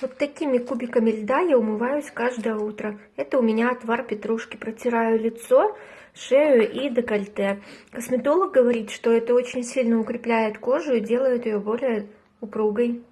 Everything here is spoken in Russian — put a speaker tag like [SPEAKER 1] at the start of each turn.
[SPEAKER 1] Вот такими кубиками льда я умываюсь каждое утро. Это у меня отвар петрушки. Протираю лицо, шею и декольте. Косметолог говорит, что это очень сильно укрепляет кожу и делает ее более упругой.